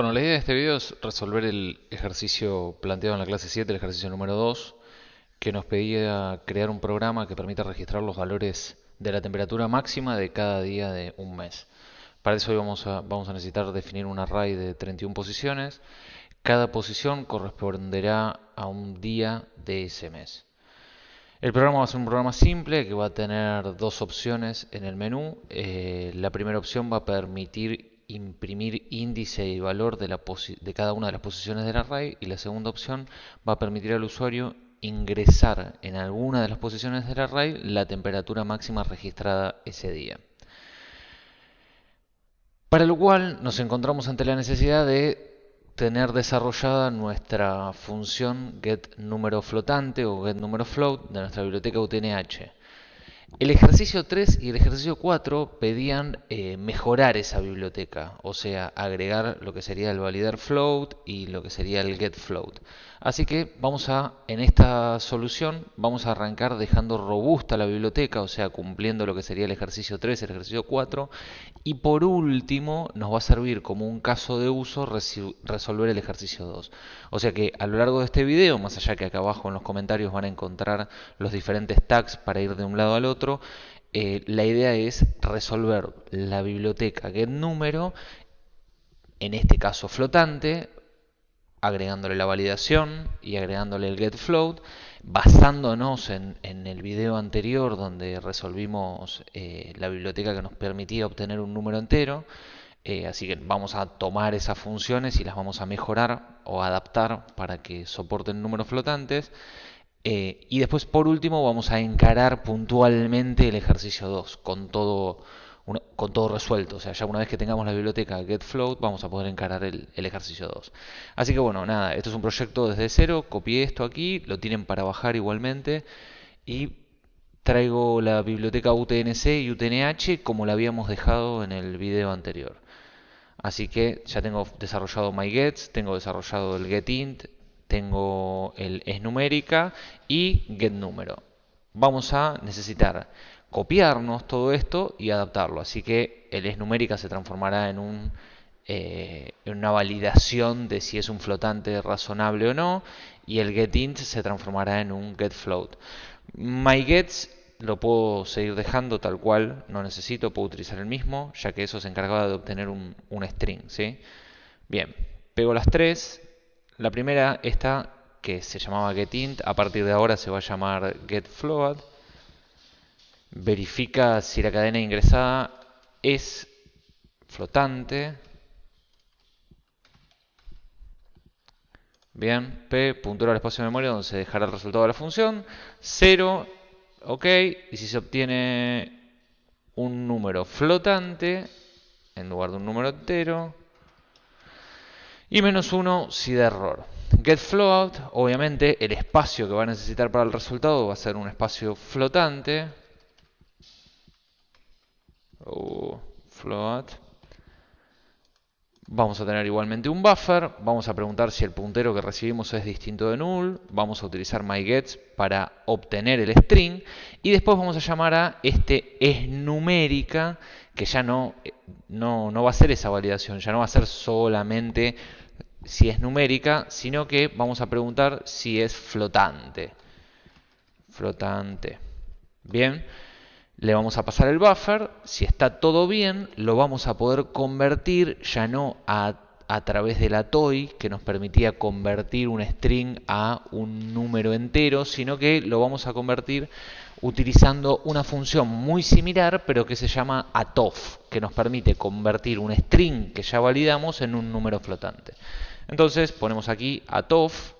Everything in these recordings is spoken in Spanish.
Bueno, la idea de este video es resolver el ejercicio planteado en la clase 7, el ejercicio número 2, que nos pedía crear un programa que permita registrar los valores de la temperatura máxima de cada día de un mes. Para eso hoy vamos a, vamos a necesitar definir un array de 31 posiciones. Cada posición corresponderá a un día de ese mes. El programa va a ser un programa simple que va a tener dos opciones en el menú. Eh, la primera opción va a permitir imprimir índice y valor de, cada una de las posiciones del array y la segunda opción va a permitir al usuario ingresar en alguna de las posiciones del array la temperatura máxima registrada ese día. Para lo cual nos encontramos ante la necesidad de tener desarrollada nuestra función getNumeroFlotante o getNumeroFloat de nuestra biblioteca UTNH. El ejercicio 3 y el ejercicio 4 pedían eh, mejorar esa biblioteca, o sea, agregar lo que sería el validar float y lo que sería el get float. Así que vamos a, en esta solución, vamos a arrancar dejando robusta la biblioteca, o sea, cumpliendo lo que sería el ejercicio 3, el ejercicio 4, y por último nos va a servir como un caso de uso resolver el ejercicio 2. O sea que a lo largo de este video, más allá que acá abajo en los comentarios van a encontrar los diferentes tags para ir de un lado al otro, eh, la idea es resolver la biblioteca getNumero, en este caso flotante, agregándole la validación y agregándole el getFloat, basándonos en, el video anterior donde resolvimos eh, la biblioteca que nos permitía obtener un número entero. Eh, así que vamos a tomar esas funciones y las vamos a mejorar o adaptar para que soporten números flotantes. Eh, y después, por último, vamos a encarar puntualmente el ejercicio 2 con todo con todo resuelto. O sea, ya una vez que tengamos la biblioteca getFloat, vamos a poder encarar el, ejercicio 2. Así que bueno, nada, esto es un proyecto desde cero. Copié esto aquí, lo tienen para bajar igualmente. Y traigo la biblioteca UTNC y UTNH como la habíamos dejado en el video anterior. Así que ya tengo desarrollado MyGets, tengo desarrollado el getInt, tengo el esNumérica y getNúmero. Vamos a necesitar copiarnos todo esto y adaptarlo. Así que el es numérica se transformará en, un, eh, una validación de si es un flotante razonable o no y el getInt se transformará en un getFloat. MyGets lo puedo seguir dejando tal cual, no necesito, puedo utilizar el mismo, ya que eso se encargaba de obtener un, un string. ¿sí? Bien, pego las tres. La primera, esta que se llamaba getInt, a partir de ahora se va a llamar getFloat verifica si la cadena ingresada es flotante. Bien, P, puntura al espacio de memoria donde se dejará el resultado de la función. 0, ok. Y si se obtiene un número flotante en lugar de un número entero. Y menos 1 si da error. GetFloat, obviamente el espacio que va a necesitar para el resultado va a ser un espacio flotante float. Vamos a tener igualmente un buffer. Vamos a preguntar si el puntero que recibimos es distinto de null. Vamos a utilizar myGets para obtener el string. Y después vamos a llamar a este esNumérica, que ya no, no, no va a ser esa validación. Ya no va a ser solamente si es numérica, sino que vamos a preguntar si es flotante. Flotante. Bien le vamos a pasar el buffer, si está todo bien, lo vamos a poder convertir ya no a, través de la toy que nos permitía convertir un string a un número entero, sino que lo vamos a convertir utilizando una función muy similar, pero que se llama atof, que nos permite convertir un string que ya validamos en un número flotante. Entonces ponemos aquí atof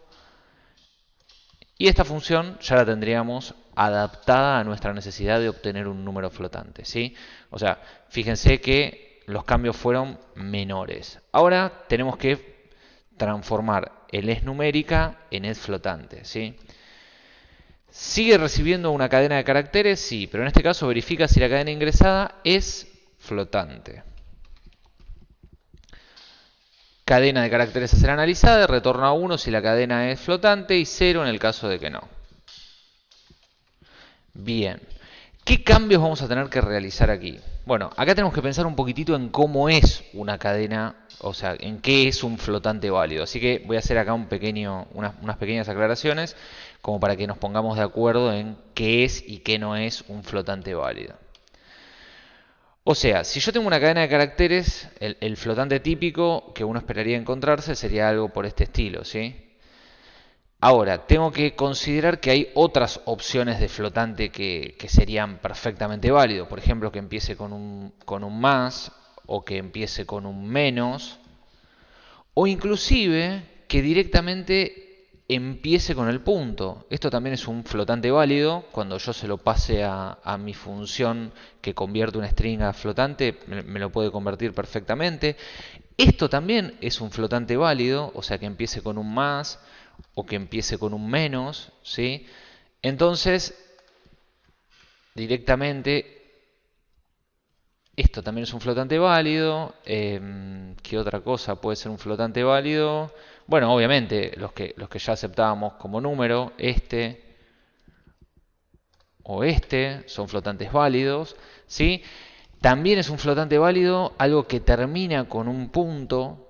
y esta función ya la tendríamos adaptada a nuestra necesidad de obtener un número flotante. ¿sí? O sea, fíjense que los cambios fueron menores. Ahora tenemos que transformar el es numérica en es flotante. ¿sí? ¿Sigue recibiendo una cadena de caracteres? Sí, pero en este caso verifica si la cadena ingresada es flotante cadena de caracteres a ser analizada, retorna 1 si la cadena es flotante y 0 en el caso de que no. Bien. ¿Qué cambios vamos a tener que realizar aquí? Bueno, acá tenemos que pensar un poquitito en cómo es una cadena, o sea, en qué es un flotante válido. Así que voy a hacer acá un pequeño, unas, unas pequeñas aclaraciones como para que nos pongamos de acuerdo en qué es y qué no es un flotante válido. O sea, si yo tengo una cadena de caracteres, el, flotante típico que uno esperaría encontrarse sería algo por este estilo, ¿sí? Ahora, tengo que considerar que hay otras opciones de flotante que, serían perfectamente válidos. Por ejemplo, que empiece con un, con un más o que empiece con un menos. O inclusive que directamente empiece con el punto. Esto también es un flotante válido. Cuando yo se lo pase a, mi función que convierte una string a flotante, me, lo puede convertir perfectamente. Esto también es un flotante válido, o sea que empiece con un más o que empiece con un menos. ¿sí? Entonces, directamente esto también es un flotante válido. Em, ¿Qué otra cosa puede ser un flotante válido? Bueno, obviamente los que, los que ya aceptábamos como número, este o este, son flotantes válidos. ¿sí? También es un flotante válido algo que termina con un punto.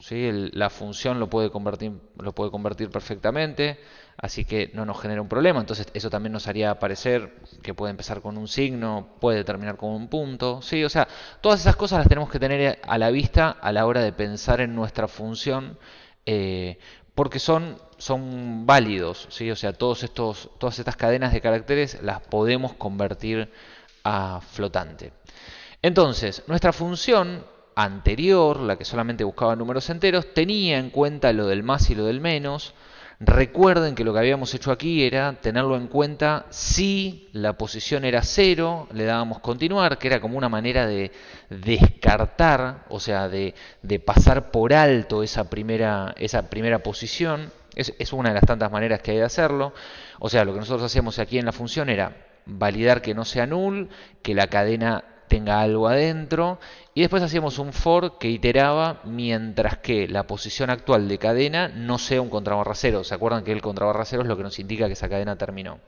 ¿sí? la función lo puede, convertir, lo puede convertir perfectamente, así que no nos genera un problema. Entonces eso también nos haría aparecer que puede empezar con un signo, puede terminar con un punto. ¿sí? O sea, todas esas cosas las tenemos que tener a la vista a la hora de pensar en nuestra función eh, porque son, son válidos, ¿sí? o sea, todos estos, todas estas cadenas de caracteres las podemos convertir a flotante. Entonces, nuestra función anterior, la que solamente buscaba números enteros, tenía en cuenta lo del más y lo del menos, Recuerden que lo que habíamos hecho aquí era tenerlo en cuenta si la posición era cero, le dábamos continuar, que era como una manera de descartar, o sea, de, pasar por alto esa primera, esa primera posición. Es, es, una de las tantas maneras que hay de hacerlo. O sea, lo que nosotros hacíamos aquí en la función era validar que no sea null, que la cadena tenga algo adentro y después hacíamos un for que iteraba mientras que la posición actual de cadena no sea un contrabarra cero. ¿Se acuerdan que el contrabarra cero es lo que nos indica que esa cadena terminó?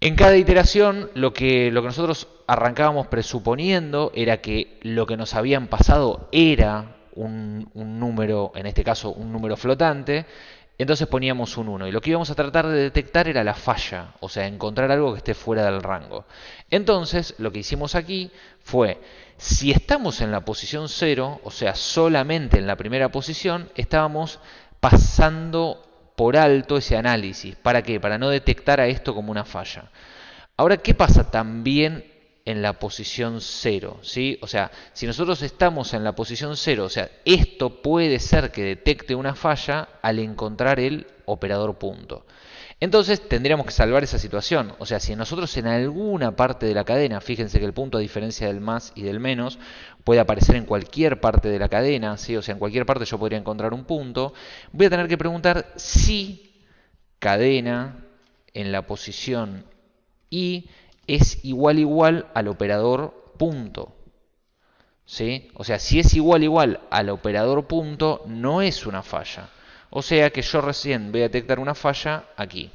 En cada iteración lo que, lo que nosotros arrancábamos presuponiendo era que lo que nos habían pasado era un, un número, en este caso un número flotante, entonces poníamos un 1 y lo que íbamos a tratar de detectar era la falla, o sea, encontrar algo que esté fuera del rango. Entonces lo que hicimos aquí fue, si estamos en la posición 0, o sea, solamente en la primera posición, estábamos pasando por alto ese análisis. ¿Para qué? Para no detectar a esto como una falla. Ahora, ¿qué pasa también en la posición 0. ¿sí? O sea, si nosotros estamos en la posición 0, o sea, esto puede ser que detecte una falla al encontrar el operador punto. Entonces tendríamos que salvar esa situación. O sea, si nosotros en alguna parte de la cadena, fíjense que el punto a diferencia del más y del menos, puede aparecer en cualquier parte de la cadena, ¿sí? o sea, en cualquier parte yo podría encontrar un punto, voy a tener que preguntar si cadena en la posición y es igual igual al operador punto. ¿Sí? O sea, si es igual igual al operador punto, no es una falla. O sea que yo recién voy a detectar una falla aquí.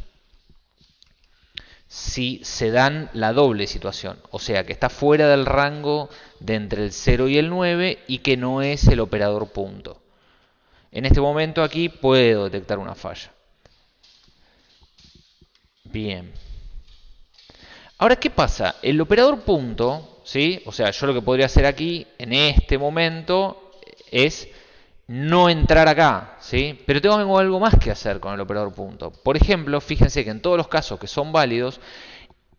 Si se dan la doble situación, o sea que está fuera del rango de entre el 0 y el 9 y que no es el operador punto. En este momento aquí puedo detectar una falla. Bien. Ahora, ¿qué pasa? El operador punto, ¿sí? o sea, yo lo que podría hacer aquí, en este momento, es no entrar acá, ¿sí? pero tengo algo más que hacer con el operador punto. Por ejemplo, fíjense que en todos los casos que son válidos,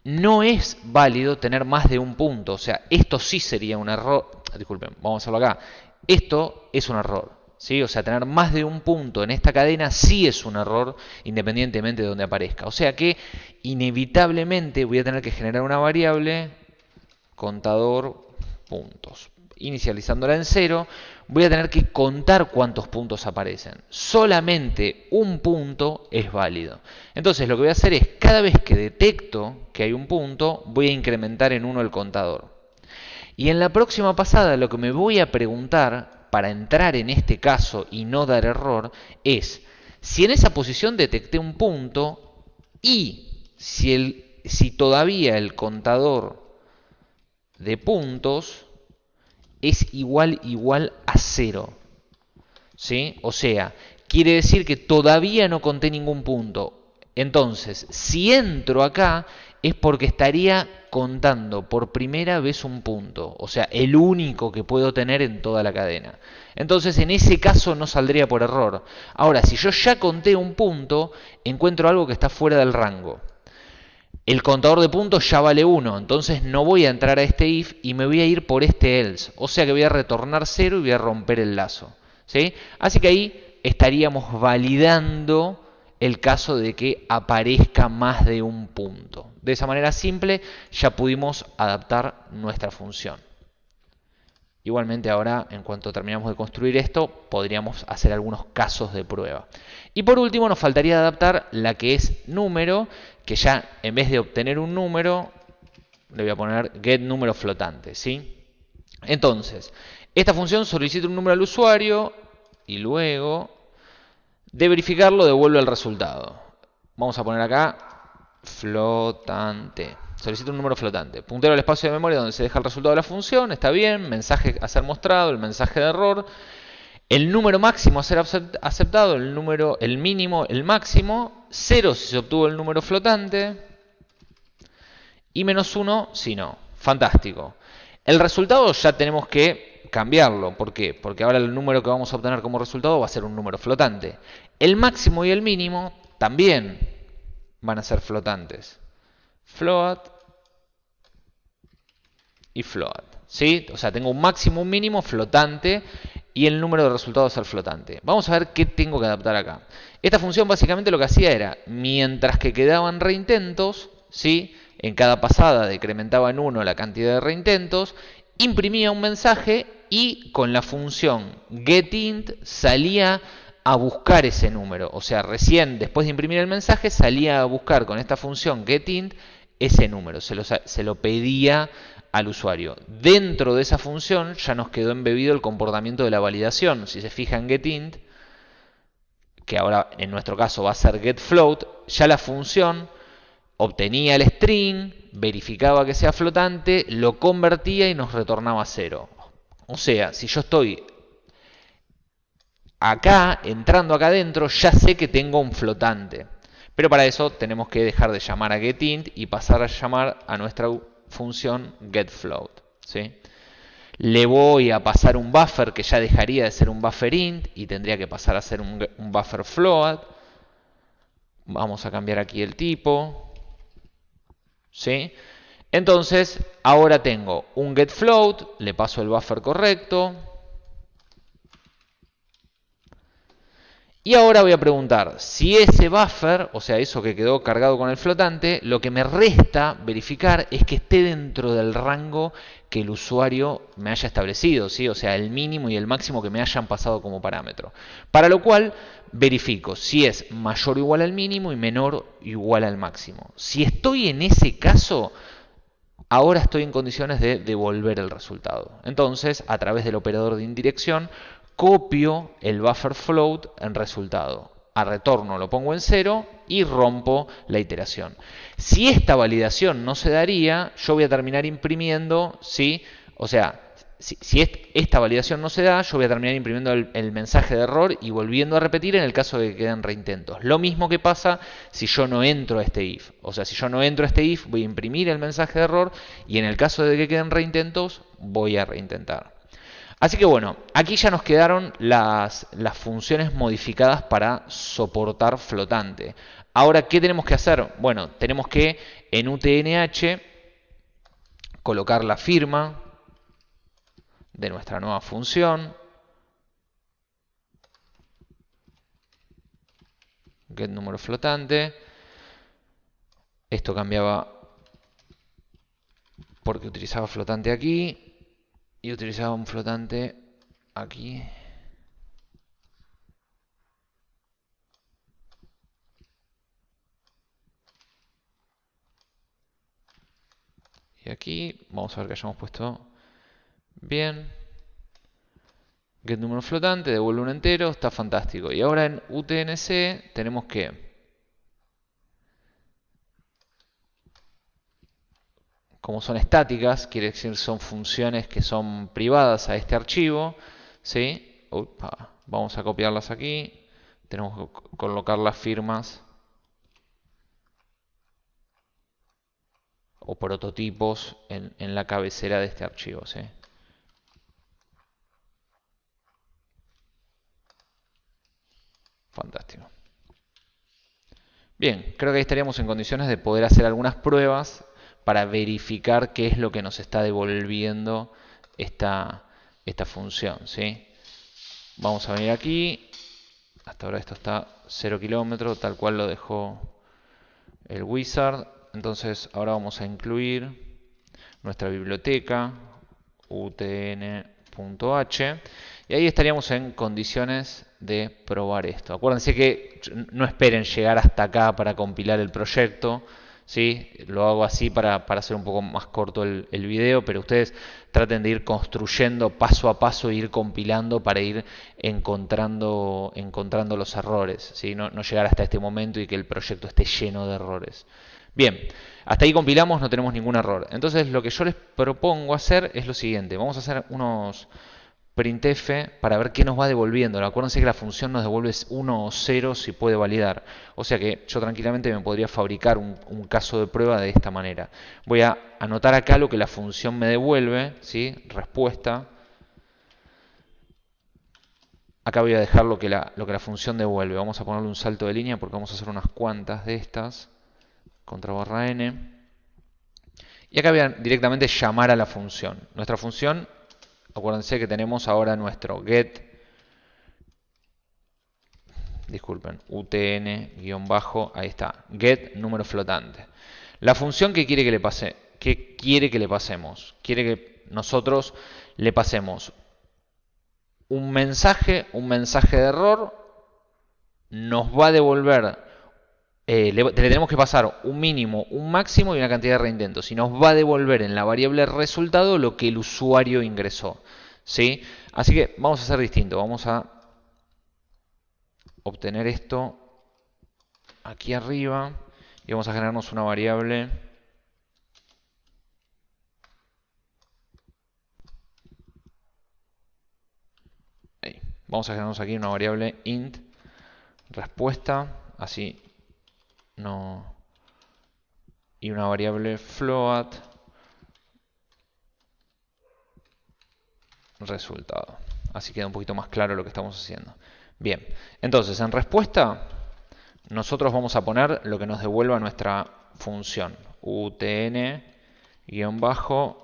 no es válido tener más de un punto. O sea, esto sí sería un error. Disculpen, vamos a hacerlo acá. Esto es un error. O sea, tener más de un punto en esta cadena sí es un error independientemente de donde aparezca. O sea que inevitablemente voy a tener que generar una variable contador puntos. Inicializándola en cero, voy a tener que contar cuántos puntos aparecen. Solamente un punto es válido. Entonces lo que voy a hacer es, cada vez que detecto que hay un punto, voy a incrementar en uno el contador. Y en la próxima pasada lo que me voy a preguntar para entrar en este caso y no dar error es si en esa posición detecté un punto y si el si todavía el contador de puntos es igual igual a cero. ¿Sí? O sea, quiere decir que todavía no conté ningún punto. Entonces, si entro acá es porque estaría contando por primera vez un punto, o sea, el único que puedo tener en toda la cadena. Entonces, en ese caso no saldría por error. Ahora, si yo ya conté un punto, encuentro algo que está fuera del rango. El contador de puntos ya vale 1, entonces no voy a entrar a este if y me voy a ir por este else. O sea que voy a retornar 0 y voy a romper el lazo. ¿sí? Así que ahí estaríamos validando el caso de que aparezca más de un punto. De esa manera simple ya pudimos adaptar nuestra función. Igualmente ahora, en cuanto terminamos de construir esto, podríamos hacer algunos casos de prueba. Y por último nos faltaría adaptar la que es número, que ya en vez de obtener un número, le voy a poner get número flotante. ¿sí? Entonces, esta función solicita un número al usuario y luego de verificarlo devuelve el resultado. Vamos a poner acá flotante. Solicita un número flotante. Puntero al espacio de memoria donde se deja el resultado de la función. Está bien. Mensaje a ser mostrado. El mensaje de error. El número máximo a ser aceptado. El número, el mínimo, el máximo. 0 si se obtuvo el número flotante. Y menos 1 si no. Fantástico. El resultado ya tenemos que cambiarlo. ¿Por qué? Porque ahora el número que vamos a obtener como resultado va a ser un número flotante. El máximo y el mínimo también van a ser flotantes. Float y float. ¿Sí? O sea, tengo un máximo, un mínimo flotante y el número de resultados ser flotante. Vamos a ver qué tengo que adaptar acá. Esta función básicamente lo que hacía era, mientras que quedaban reintentos, ¿sí? en cada pasada decrementaba en 1 la cantidad de reintentos, imprimía un mensaje y con la función getInt salía a buscar ese número. O sea, recién después de imprimir el mensaje salía a buscar con esta función getInt ese número. Se lo, se lo pedía al usuario. Dentro de esa función ya nos quedó embebido el comportamiento de la validación. Si se fija en getInt, que ahora en nuestro caso va a ser getFloat, ya la función obtenía el string, verificaba que sea flotante, lo convertía y nos retornaba cero. O sea, si yo estoy acá, entrando acá adentro, ya sé que tengo un flotante. Pero para eso tenemos que dejar de llamar a getInt y pasar a llamar a nuestra función getFloat. ¿sí? Le voy a pasar un buffer que ya dejaría de ser un buffer int y tendría que pasar a ser un, un buffer float. Vamos a cambiar aquí el tipo. ¿sí? Entonces, ahora tengo un getFloat, le paso el buffer correcto. Y ahora voy a preguntar si ese buffer, o sea, eso que quedó cargado con el flotante, lo que me resta verificar es que esté dentro del rango que el usuario me haya establecido, ¿sí? o sea, el mínimo y el máximo que me hayan pasado como parámetro. Para lo cual verifico si es mayor o igual al mínimo y menor o igual al máximo. Si estoy en ese caso, ahora estoy en condiciones de devolver el resultado. Entonces, a través del operador de indirección, copio el buffer float en resultado. A retorno lo pongo en cero y rompo la iteración. Si esta validación no se daría, yo voy a terminar imprimiendo, ¿sí? o sea, si, esta validación no se da, yo voy a terminar imprimiendo el, mensaje de error y volviendo a repetir en el caso de que queden reintentos. Lo mismo que pasa si yo no entro a este if. O sea, si yo no entro a este if, voy a imprimir el mensaje de error y en el caso de que queden reintentos, voy a reintentar. Así que bueno, aquí ya nos quedaron las, las funciones modificadas para soportar flotante. Ahora, ¿qué tenemos que hacer? Bueno, tenemos que en UTNH colocar la firma de nuestra nueva función. Get número flotante. Esto cambiaba porque utilizaba flotante aquí y utilizaba un flotante aquí y aquí vamos a ver que hayamos puesto bien get número flotante devuelve un entero está fantástico y ahora en UTNC tenemos que como son estáticas, quiere decir son funciones que son privadas a este archivo, ¿sí? vamos a copiarlas aquí, tenemos que colocar las firmas o prototipos en, en la cabecera de este archivo, ¿sí? Fantástico. Bien, creo que ahí estaríamos en condiciones de poder hacer algunas pruebas para verificar qué es lo que nos está devolviendo esta, esta función. ¿sí? Vamos a venir aquí. Hasta ahora esto está 0 kilómetros, tal cual lo dejó el wizard. Entonces ahora vamos a incluir nuestra biblioteca utn.h y ahí estaríamos en condiciones de probar esto. Acuérdense que no esperen llegar hasta acá para compilar el proyecto. ¿sí? Lo hago así para, hacer un poco más corto el, video, pero ustedes traten de ir construyendo paso a paso, ir compilando para ir encontrando, encontrando los errores. ¿sí? No, no llegar hasta este momento y que el proyecto esté lleno de errores. Bien, hasta ahí compilamos, no tenemos ningún error. Entonces lo que yo les propongo hacer es lo siguiente. Vamos a hacer unos printf para ver qué nos va devolviendo. Acuérdense que la función nos devuelve 1 o 0 si puede validar. O sea que yo tranquilamente me podría fabricar un, caso de prueba de esta manera. Voy a anotar acá lo que la función me devuelve, ¿sí? respuesta. Acá voy a dejar lo que, la, lo que la función devuelve. Vamos a ponerle un salto de línea porque vamos a hacer unas cuantas de estas. Contra barra n. Y acá voy a directamente llamar a la función. Nuestra función Acuérdense que tenemos ahora nuestro get, disculpen, utn bajo, ahí está, get número flotante. La función que quiere que le pase, que quiere que le pasemos, quiere que nosotros le pasemos un mensaje, un mensaje de error, nos va a devolver eh, le, tenemos que pasar un mínimo, un máximo y una cantidad de reintentos. Y nos va a devolver en la variable resultado lo que el usuario ingresó. ¿sí? Así que vamos a hacer distinto. Vamos a obtener esto aquí arriba y vamos a generarnos una variable vamos a generarnos aquí una variable int respuesta así no y una variable float resultado. Así queda un poquito más claro lo que estamos haciendo. Bien, entonces en respuesta nosotros vamos a poner lo que nos devuelva nuestra función utn bajo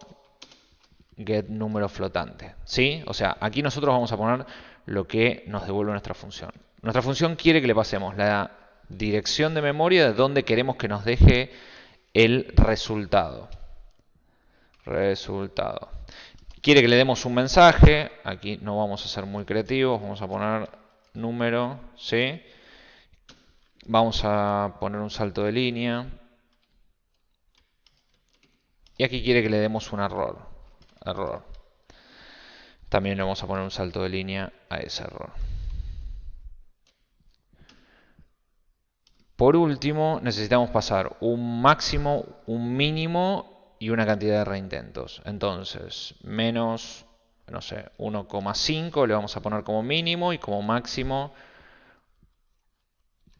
get número flotante. ¿Sí? O sea, aquí nosotros vamos a poner lo que nos devuelve nuestra función. Nuestra función quiere que le pasemos la dirección de memoria de donde queremos que nos deje el resultado. Resultado. Quiere que le demos un mensaje. Aquí no vamos a ser muy creativos. Vamos a poner número, ¿sí? Vamos a poner un salto de línea. Y aquí quiere que le demos un error. Error. También le vamos a poner un salto de línea a ese error. Por último, necesitamos pasar un máximo, un mínimo y una cantidad de reintentos. Entonces, menos, no sé, 1,5 le vamos a poner como mínimo y como máximo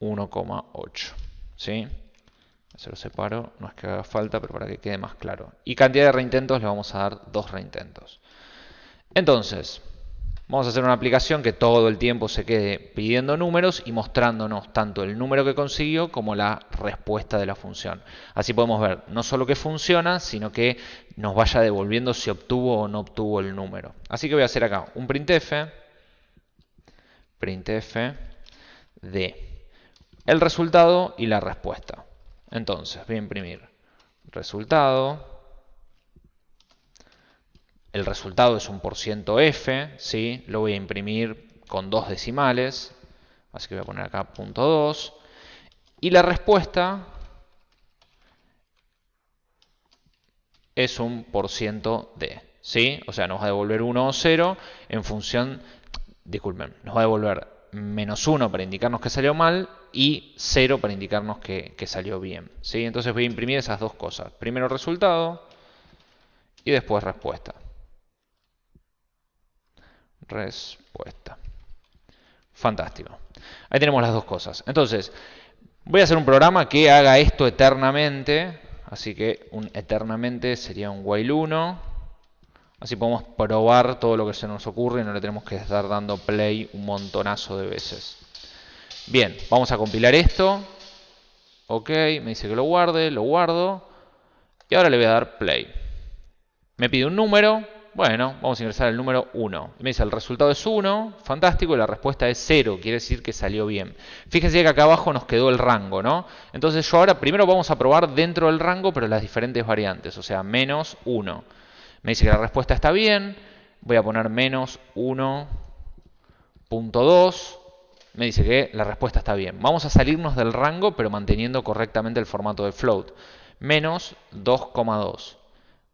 1,8. ¿Sí? Se lo separo, no es que haga falta, pero para que quede más claro. Y cantidad de reintentos le vamos a dar dos reintentos. Entonces, Vamos a hacer una aplicación que todo el tiempo se quede pidiendo números y mostrándonos tanto el número que consiguió como la respuesta de la función. Así podemos ver no solo que funciona, sino que nos vaya devolviendo si obtuvo o no obtuvo el número. Así que voy a hacer acá un printf, printf de el resultado y la respuesta. Entonces voy a imprimir resultado el resultado es un por ciento f, ¿sí? lo voy a imprimir con dos decimales, así que voy a poner acá punto 2, y la respuesta es un por ciento d, ¿sí? o sea, nos va a devolver 1 o 0 en función, disculpen, nos va a devolver menos 1 para indicarnos que salió mal y 0 para indicarnos que, que salió bien. ¿sí? Entonces voy a imprimir esas dos cosas. Primero resultado, y después respuesta. Respuesta. Fantástico. Ahí tenemos las dos cosas. Entonces, voy a hacer un programa que haga esto eternamente. Así que un eternamente sería un while 1. Así podemos probar todo lo que se nos ocurre y no le tenemos que estar dando play un montonazo de veces. Bien, vamos a compilar esto. Ok, me dice que lo guarde, lo guardo. Y ahora le voy a dar play. Me pide un número, bueno, vamos a ingresar el número 1. Me dice el resultado es 1, fantástico, y la respuesta es 0, quiere decir que salió bien. Fíjense que acá abajo nos quedó el rango, ¿no? Entonces yo ahora primero vamos a probar dentro del rango, pero las diferentes variantes, o sea, menos 1. Me dice que la respuesta está bien, voy a poner menos 1.2. Me dice que la respuesta está bien. Vamos a salirnos del rango, pero manteniendo correctamente el formato de float. Menos 2,2.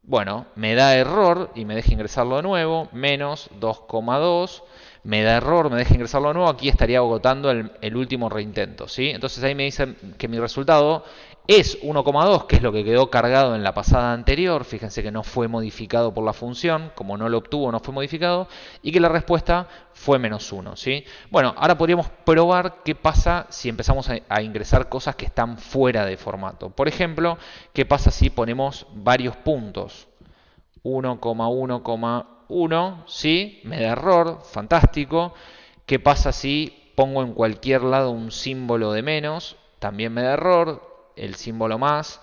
Bueno, me da error y me deja ingresarlo de nuevo, menos 2,2, me da error, me deja ingresarlo de nuevo, aquí estaría agotando el, último reintento, ¿sí? Entonces ahí me dice que mi resultado es 1,2, que es lo que quedó cargado en la pasada anterior, fíjense que no fue modificado por la función, como no lo obtuvo no fue modificado, y que la respuesta fue menos 1. ¿sí? Bueno, ahora podríamos probar qué pasa si empezamos a, ingresar cosas que están fuera de formato. Por ejemplo, qué pasa si ponemos varios puntos. 1,1,1, ¿sí? Me da error, fantástico. ¿Qué pasa si pongo en cualquier lado un símbolo de menos? También me da error el símbolo más,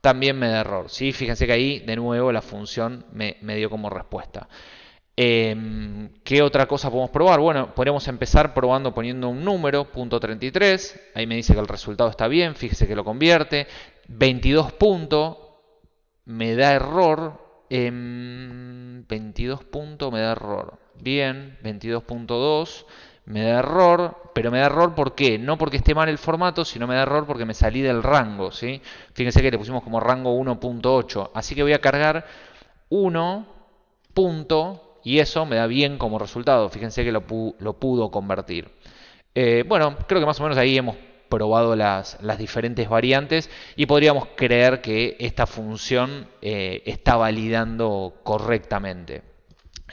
también me da error. ¿sí? Fíjense que ahí de nuevo la función me, dio como respuesta. Em, ¿Qué otra cosa podemos probar? Bueno, podemos empezar probando poniendo un número, punto 33. Ahí me dice que el resultado está bien, fíjese que lo convierte. 22 puntos, me da error. 22 puntos me da error. Bien, 22.2 me da error, pero me da error ¿por qué? No porque esté mal el formato, sino me da error porque me salí del rango, ¿sí? Fíjense que le pusimos como rango 1.8, así que voy a cargar 1 punto y eso me da bien como resultado, fíjense que lo, pudo convertir. Eh, bueno, creo que más o menos ahí hemos probado las, diferentes variantes y podríamos creer que esta función eh, está validando correctamente.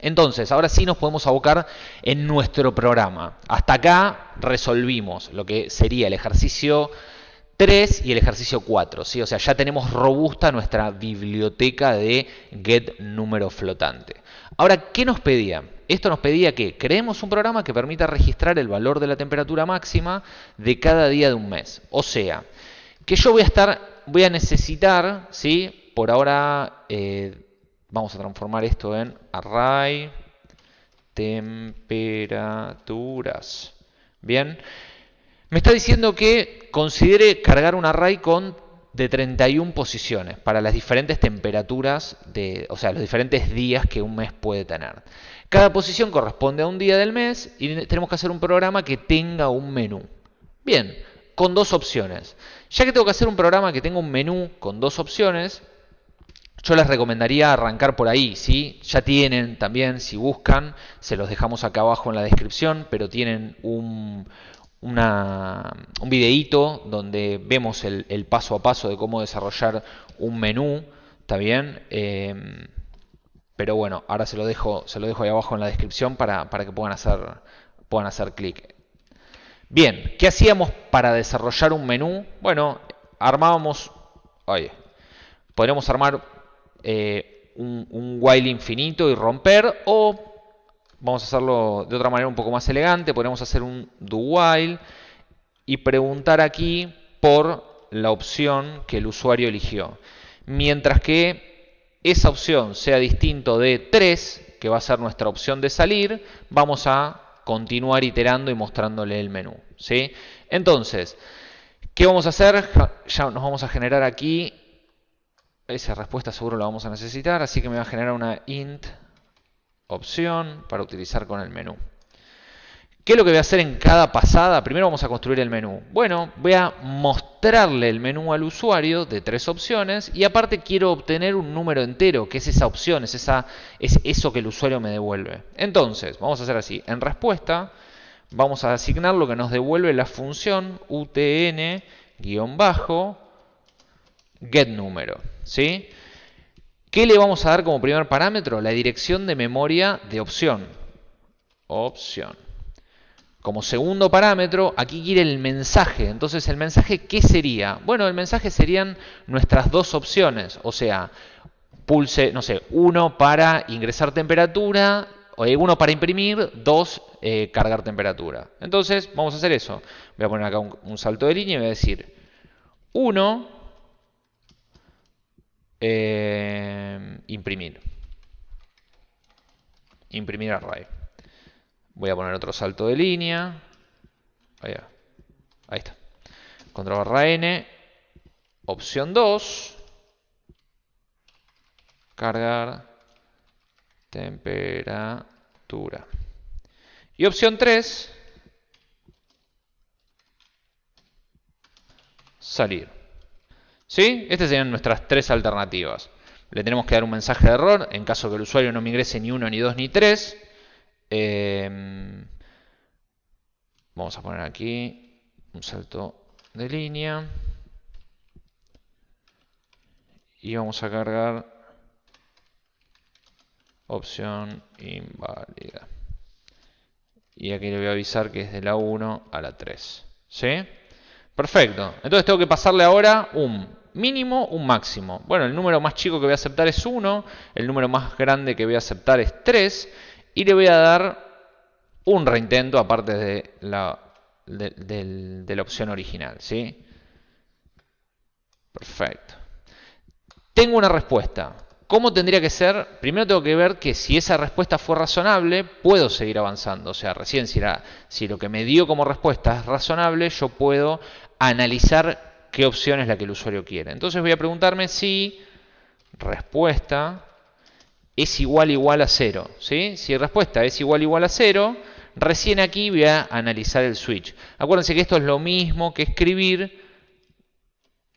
Entonces, ahora sí nos podemos abocar en nuestro programa. Hasta acá resolvimos lo que sería el ejercicio 3 y el ejercicio 4. ¿sí? O sea, ya tenemos robusta nuestra biblioteca de get número flotante. Ahora, ¿qué nos pedía? Esto nos pedía que creemos un programa que permita registrar el valor de la temperatura máxima de cada día de un mes. O sea, que yo voy a estar, voy a necesitar, ¿sí? por ahora, eh, Vamos a transformar esto en array temperaturas. Bien. Me está diciendo que considere cargar un array con de 31 posiciones para las diferentes temperaturas, de, o sea, los diferentes días que un mes puede tener. Cada posición corresponde a un día del mes y tenemos que hacer un programa que tenga un menú. Bien, con dos opciones. Ya que tengo que hacer un programa que tenga un menú con dos opciones, yo les recomendaría arrancar por ahí, ¿sí? Ya tienen también, si buscan, se los dejamos acá abajo en la descripción, pero tienen un, un videíto donde vemos el, paso a paso de cómo desarrollar un menú, ¿está bien? Em, pero bueno, ahora se lo dejo, se lo dejo ahí abajo en la descripción para, para que puedan hacer, puedan hacer clic. Bien, ¿qué hacíamos para desarrollar un menú? Bueno, armábamos, oye, podríamos armar eh, un, while infinito y romper o vamos a hacerlo de otra manera un poco más elegante, podemos hacer un do while y preguntar aquí por la opción que el usuario eligió. Mientras que esa opción sea distinto de 3, que va a ser nuestra opción de salir, vamos a continuar iterando y mostrándole el menú. ¿sí? Entonces, ¿qué vamos a hacer? Ya nos vamos a generar aquí esa respuesta seguro la vamos a necesitar, así que me va a generar una int opción para utilizar con el menú. ¿Qué es lo que voy a hacer en cada pasada? Primero vamos a construir el menú. Bueno, voy a mostrarle el menú al usuario de tres opciones y aparte quiero obtener un número entero, que es esa opción, es, esa, es eso que el usuario me devuelve. Entonces, vamos a hacer así. En respuesta, vamos a asignar lo que nos devuelve la función utn-getNúmero. ¿sí? ¿Qué le vamos a dar como primer parámetro? La dirección de memoria de opción. Opción. Como segundo parámetro, aquí quiere el mensaje. Entonces, ¿el mensaje qué sería? Bueno, el mensaje serían nuestras dos opciones. O sea, pulse, no sé, uno para ingresar temperatura, o uno para imprimir, dos eh, cargar temperatura. Entonces, vamos a hacer eso. Voy a poner acá un, salto de línea y voy a decir 1 eh, imprimir. Imprimir array. Voy a poner otro salto de línea. Ahí, ahí está. Control barra N. Opción 2. Cargar temperatura. Y opción 3. Salir. ¿Sí? Estas serían nuestras tres alternativas. Le tenemos que dar un mensaje de error en caso que el usuario no me ingrese ni 1, ni 2, ni 3. Em, vamos a poner aquí un salto de línea. Y vamos a cargar opción inválida. Y aquí le voy a avisar que es de la 1 a la 3. ¿Sí? Perfecto. Entonces tengo que pasarle ahora un mínimo, un máximo. Bueno, el número más chico que voy a aceptar es 1. El número más grande que voy a aceptar es 3. Y le voy a dar un reintento aparte de la, de, la opción original. ¿sí? Perfecto. Tengo una respuesta. ¿Cómo tendría que ser? Primero tengo que ver que si esa respuesta fue razonable, puedo seguir avanzando. O sea, recién si, si lo que me dio como respuesta es razonable, yo puedo analizar qué opción es la que el usuario quiere. Entonces voy a preguntarme si respuesta es igual igual a 0. ¿sí? Si respuesta es igual igual a 0, recién aquí voy a analizar el switch. Acuérdense que esto es lo mismo que escribir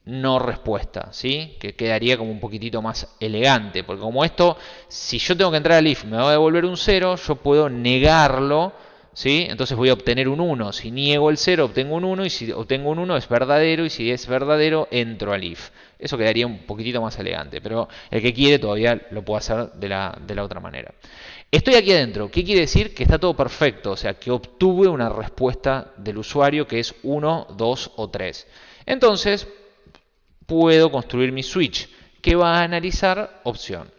no respuesta, ¿sí? Que quedaría como un poquitito más elegante, porque como esto, si yo tengo que entrar al if me va a devolver un 0, yo puedo negarlo, ¿sí? Entonces voy a obtener un 1. Si niego el 0, obtengo un 1, y si obtengo un 1 es verdadero, y si es verdadero, entro al if. Eso quedaría un poquitito más elegante, pero el que quiere todavía lo puede hacer de la, de la otra manera. Estoy aquí adentro. ¿Qué quiere decir? Que está todo perfecto, o sea, que obtuve una respuesta del usuario que es 1, 2 o 3. Entonces, puedo construir mi switch que va a analizar opción.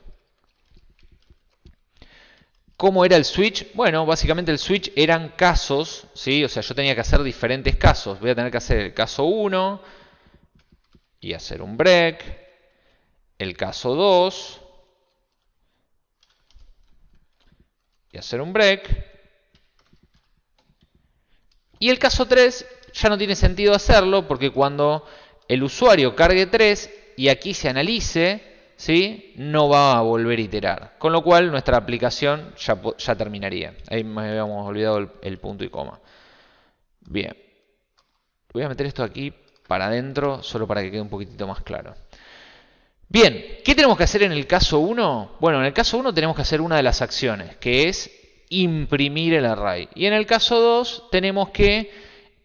¿Cómo era el switch? Bueno, básicamente el switch eran casos, ¿sí? O sea, yo tenía que hacer diferentes casos. Voy a tener que hacer el caso 1 y hacer un break. El caso 2 y hacer un break. Y el caso 3 ya no tiene sentido hacerlo porque cuando el usuario cargue 3 y aquí se analice, ¿sí? no va a volver a iterar. Con lo cual nuestra aplicación ya, terminaría. Ahí me habíamos olvidado el, punto y coma. Bien. Voy a meter esto aquí para adentro, solo para que quede un poquitito más claro. Bien, ¿qué tenemos que hacer en el caso 1? Bueno, en el caso 1 tenemos que hacer una de las acciones, que es imprimir el array. Y en el caso 2 tenemos que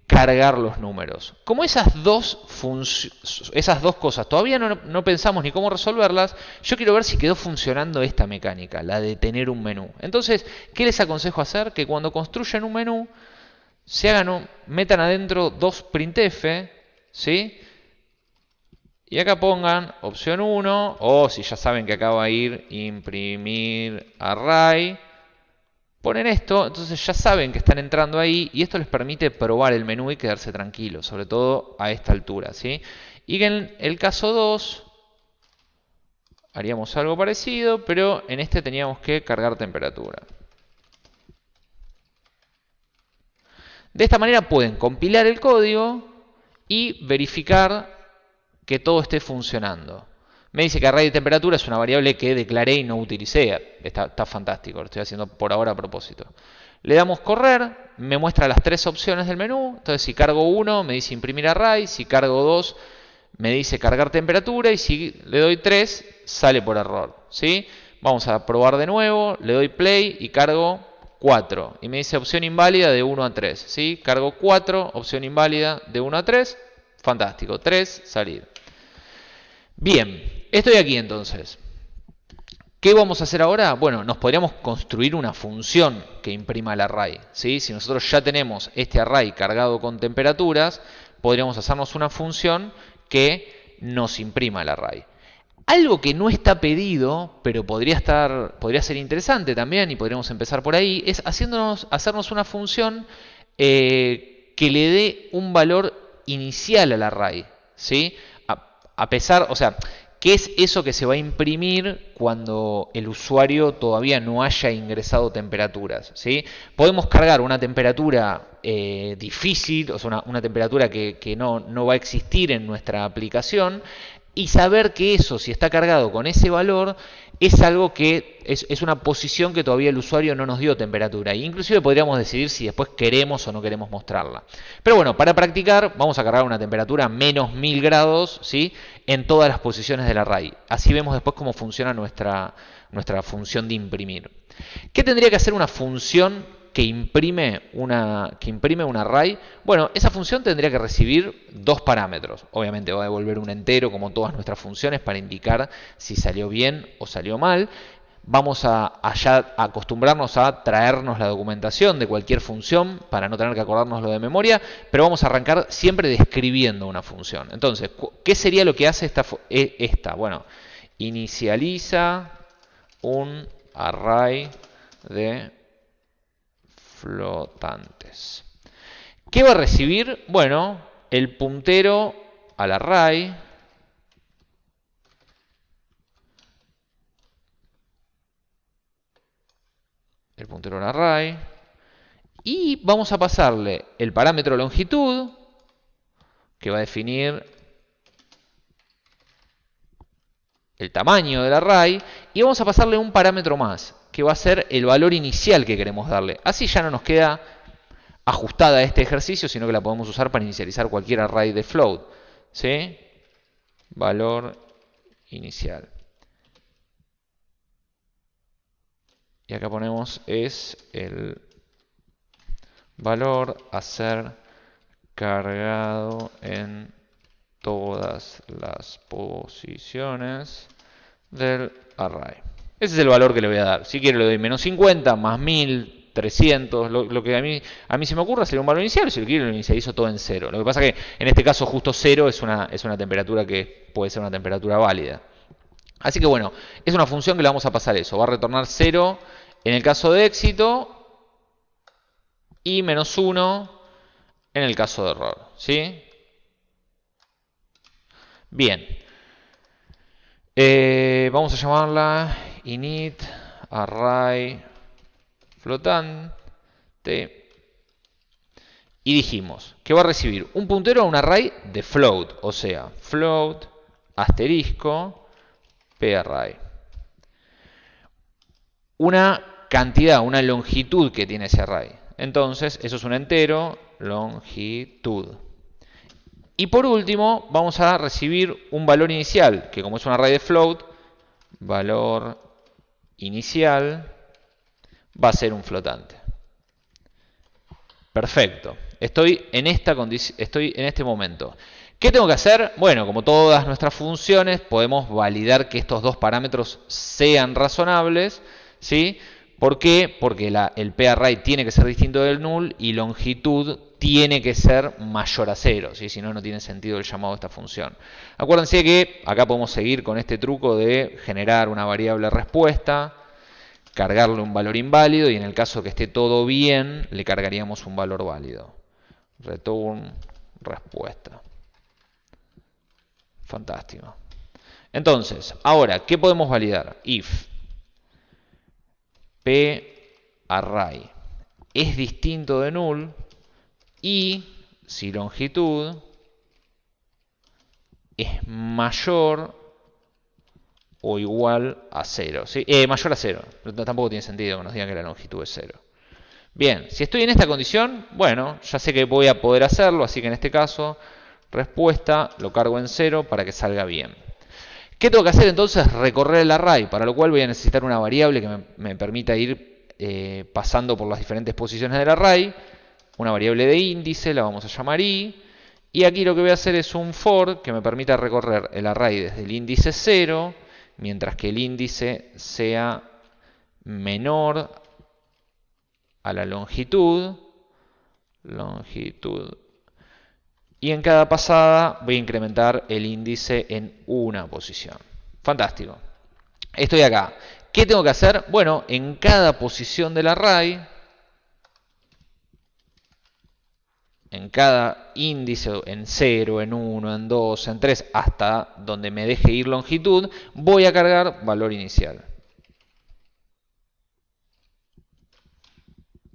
cargar los números. Como esas dos, esas dos cosas todavía no, pensamos ni cómo resolverlas, yo quiero ver si quedó funcionando esta mecánica, la de tener un menú. Entonces, ¿qué les aconsejo hacer? Que cuando construyan un menú, se hagan metan adentro dos printf, ¿sí? Y acá pongan opción 1, o si ya saben que acá va a ir imprimir array, Ponen esto, entonces ya saben que están entrando ahí y esto les permite probar el menú y quedarse tranquilos, sobre todo a esta altura. ¿sí? Y en el caso 2 haríamos algo parecido, pero en este teníamos que cargar temperatura. De esta manera pueden compilar el código y verificar que todo esté funcionando. Me dice que array de temperatura es una variable que declaré y no utilicé. Está, fantástico, lo estoy haciendo por ahora a propósito. Le damos correr, me muestra las tres opciones del menú. Entonces si cargo 1 me dice imprimir array, si cargo 2 me dice cargar temperatura y si le doy 3 sale por error. ¿sí? Vamos a probar de nuevo, le doy play y cargo 4. Y me dice opción inválida de 1 a 3. ¿sí? Cargo 4, opción inválida de 1 a 3. Fantástico, 3, salir. Bien, estoy aquí entonces. ¿Qué vamos a hacer ahora? Bueno, nos podríamos construir una función que imprima el array. ¿sí? Si nosotros ya tenemos este array cargado con temperaturas, podríamos hacernos una función que nos imprima el array. Algo que no está pedido, pero podría, estar, podría ser interesante también, y podríamos empezar por ahí, es haciéndonos, hacernos una función eh, que le dé un valor inicial al array. ¿sí? A, pesar, o sea, ¿Qué es eso que se va a imprimir cuando el usuario todavía no haya ingresado temperaturas? ¿sí? Podemos cargar una temperatura eh, difícil, o sea, una, temperatura que, que no, no, va a existir en nuestra aplicación, y saber que eso, si está cargado con ese valor, es algo que es, una posición que todavía el usuario no nos dio temperatura. E inclusive podríamos decidir si después queremos o no queremos mostrarla. Pero bueno, para practicar vamos a cargar una temperatura menos 1000 grados ¿sí? en todas las posiciones del array. Así vemos después cómo funciona nuestra, nuestra función de imprimir. ¿Qué tendría que hacer una función que imprime, una, que imprime un array, bueno, esa función tendría que recibir dos parámetros. Obviamente va a devolver un entero como todas nuestras funciones para indicar si salió bien o salió mal. Vamos a, acostumbrarnos a traernos la documentación de cualquier función para no tener que acordarnos lo de memoria, pero vamos a arrancar siempre describiendo una función. Entonces, ¿qué sería lo que hace esta? E, esta? Bueno, inicializa un array de flotantes. ¿Qué va a recibir? Bueno, el puntero al array. El puntero al array. Y vamos a pasarle el parámetro longitud, que va a definir el tamaño del array, y vamos a pasarle un parámetro más, que va a ser el valor inicial que queremos darle. Así ya no nos queda ajustada a este ejercicio, sino que la podemos usar para inicializar cualquier array de float. ¿Sí? Valor inicial. Y acá ponemos es el valor a ser cargado en todas las posiciones del array. Ese es el valor que le voy a dar. Si quiero le doy menos 50, más 1000, 300, lo, que a mí, a mí se me ocurra sería un valor inicial, si lo quiero inicializo todo en cero. Lo que pasa es que en este caso justo cero es una, es una temperatura que puede ser una temperatura válida. Así que bueno, es una función que le vamos a pasar eso. Va a retornar 0 en el caso de éxito y menos 1 en el caso de error. ¿sí? Bien. Eh, vamos a llamarla init array flotante y dijimos que va a recibir un puntero a un array de float, o sea, float asterisco parray. Una cantidad, una longitud que tiene ese array. Entonces, eso es un entero, longitud. Y por último, vamos a recibir un valor inicial, que como es un array de float, valor inicial va a ser un flotante. Perfecto. Estoy en, esta estoy en este momento. ¿Qué tengo que hacer? Bueno, como todas nuestras funciones, podemos validar que estos dos parámetros sean razonables. ¿sí? ¿Por qué? Porque el parray tiene que ser distinto del null y longitud tiene que ser mayor a cero, si no, no tiene sentido el llamado de esta función. Acuérdense que acá podemos seguir con este truco de generar una variable respuesta, cargarle un valor inválido y en el caso que esté todo bien, le cargaríamos un valor válido. Return respuesta. Fantástico. Entonces, ahora, ¿qué podemos validar? If p array es distinto de null, y si longitud es mayor o igual a 0. ¿sí? Eh, mayor a 0. Tampoco tiene sentido que nos digan que la longitud es 0. Bien, si estoy en esta condición, bueno, ya sé que voy a poder hacerlo, así que en este caso, respuesta, lo cargo en 0 para que salga bien. ¿Qué tengo que hacer entonces? Recorrer el array, para lo cual voy a necesitar una variable que me, permita ir eh, pasando por las diferentes posiciones del array una variable de índice, la vamos a llamar i, y aquí lo que voy a hacer es un for que me permita recorrer el array desde el índice 0, mientras que el índice sea menor a la longitud, longitud, y en cada pasada voy a incrementar el índice en una posición. Fantástico. Estoy acá. ¿Qué tengo que hacer? Bueno, en cada posición del array, en cada índice, en 0, en 1, en 2, en 3, hasta donde me deje ir longitud, voy a cargar valor inicial.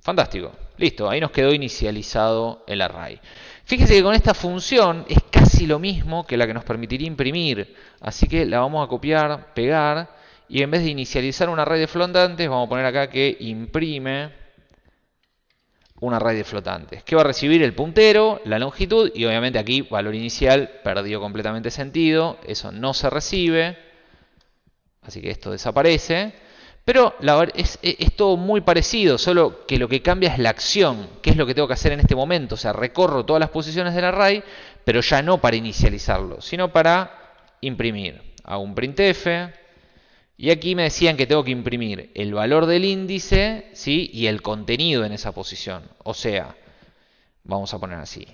Fantástico. Listo, ahí nos quedó inicializado el array. Fíjese que con esta función es casi lo mismo que la que nos permitiría imprimir. Así que la vamos a copiar, pegar, y en vez de inicializar un array de flotantes, vamos a poner acá que imprime un array de flotantes. Que va a recibir el puntero, la longitud, y obviamente aquí valor inicial perdió completamente sentido. Eso no se recibe. Así que esto desaparece. Pero es, todo muy parecido, solo que lo que cambia es la acción, qué es lo que tengo que hacer en este momento. O sea, recorro todas las posiciones del array, pero ya no para inicializarlo, sino para imprimir. Hago un printf, y aquí me decían que tengo que imprimir el valor del índice ¿sí? y el contenido en esa posición. O sea, vamos a poner así.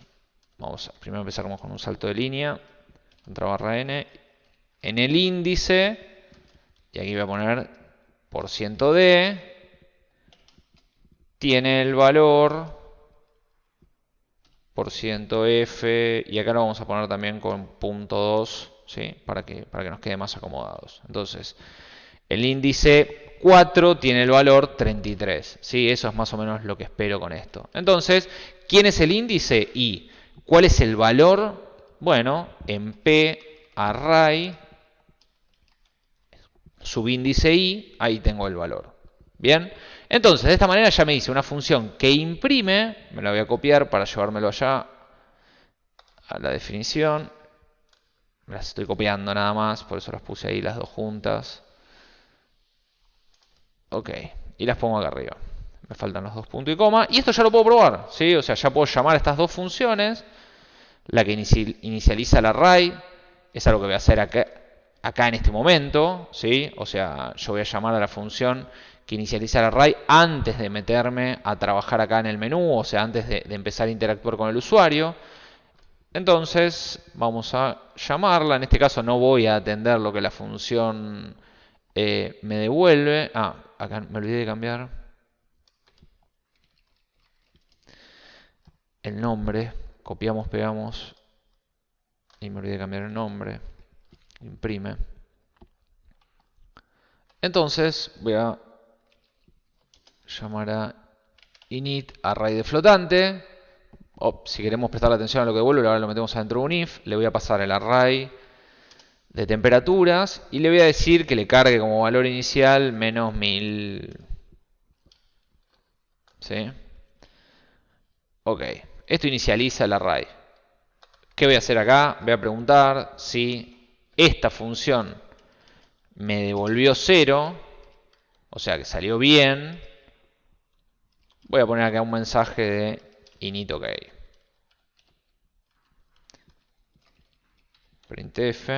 Vamos a, primero empezamos con un salto de línea, contra barra n, en el índice, y aquí voy a poner por ciento de tiene el valor por ciento f y acá lo vamos a poner también con punto 2 ¿sí? para, que, para que nos quede más acomodados entonces el índice 4 tiene el valor 33 ¿sí? eso es más o menos lo que espero con esto entonces ¿quién es el índice? y ¿cuál es el valor? bueno en p array subíndice i, ahí tengo el valor. Bien, entonces de esta manera ya me dice una función que imprime, me la voy a copiar para llevármelo allá a la definición. Me las estoy copiando nada más, por eso las puse ahí las dos juntas. Ok, y las pongo acá arriba. Me faltan los dos puntos y coma. Y esto ya lo puedo probar, ¿sí? O sea, ya puedo llamar a estas dos funciones. La que inicializa el array, es algo que voy a hacer acá, acá en este momento, ¿sí? O sea, yo voy a llamar a la función que inicializa el array antes de meterme a trabajar acá en el menú, o sea, antes de, empezar a interactuar con el usuario. Entonces, vamos a llamarla. En este caso no voy a atender lo que la función eh, me devuelve. Ah, acá me olvidé de cambiar el nombre. Copiamos, pegamos y me olvidé de cambiar el nombre imprime. Entonces voy a llamar a init array de flotante. Si queremos prestar atención a lo que devuelve, ahora lo metemos adentro de un if. Le voy a pasar el array de temperaturas y le voy a decir que le cargue como valor inicial menos 1000. ¿Sí? Ok, esto inicializa el array. ¿Qué voy a hacer acá? Voy a preguntar si esta función me devolvió 0, o sea que salió bien, voy a poner acá un mensaje de init ok. printf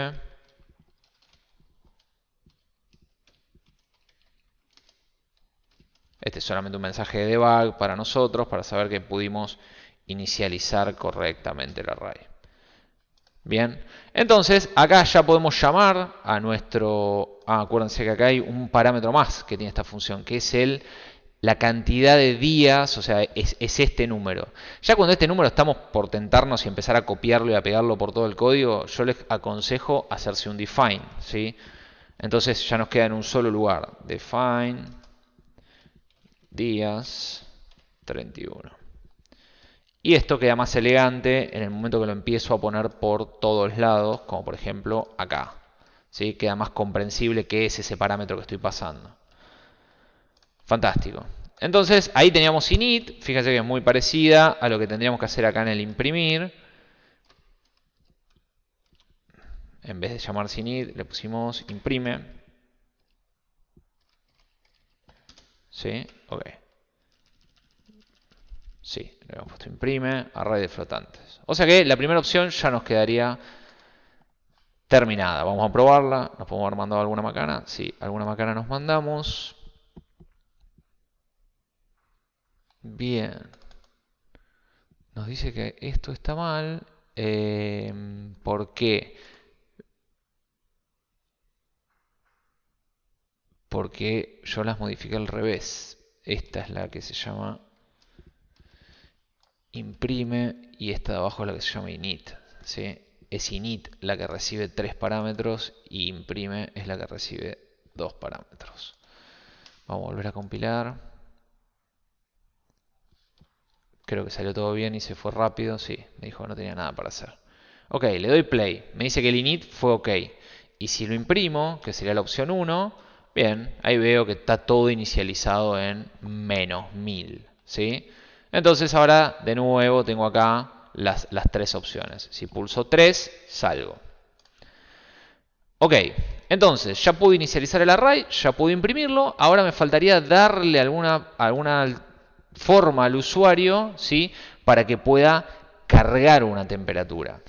Este es solamente un mensaje de debug para nosotros, para saber que pudimos inicializar correctamente el array. Bien, entonces acá ya podemos llamar a nuestro... Ah, acuérdense que acá hay un parámetro más que tiene esta función, que es el la cantidad de días, o sea, es, este número. Ya cuando este número estamos por tentarnos y empezar a copiarlo y a pegarlo por todo el código, yo les aconsejo hacerse un define, ¿sí? Entonces ya nos queda en un solo lugar. Define días 31. Y esto queda más elegante en el momento que lo empiezo a poner por todos lados, como por ejemplo acá. ¿sí? Queda más comprensible qué es ese parámetro que estoy pasando. Fantástico. Entonces ahí teníamos init, fíjate que es muy parecida a lo que tendríamos que hacer acá en el imprimir. En vez de llamarse init, le pusimos imprime. ¿Sí? Ok. Sí, le hemos puesto imprime, array de flotantes. O sea que la primera opción ya nos quedaría terminada. Vamos a probarla. ¿Nos podemos haber mandado alguna macana? Sí, alguna macana nos mandamos. Bien. Nos dice que esto está mal. Eh, ¿Por qué? Porque yo las modifiqué al revés. Esta es la que se llama imprime y esta de abajo es la que se llama init. ¿sí? Es init la que recibe tres parámetros y imprime es la que recibe dos parámetros. Vamos a volver a compilar. Creo que salió todo bien y se fue rápido. Sí, me dijo que no tenía nada para hacer. Ok, le doy play. Me dice que el init fue ok. Y si lo imprimo, que sería la opción 1, bien, ahí veo que está todo inicializado en menos 1000. ¿sí? Entonces ahora de nuevo tengo acá las, las tres opciones. Si pulso 3, salgo. Ok, entonces ya pude inicializar el array, ya pude imprimirlo. Ahora me faltaría darle alguna, alguna forma al usuario ¿sí? para que pueda cargar una temperatura.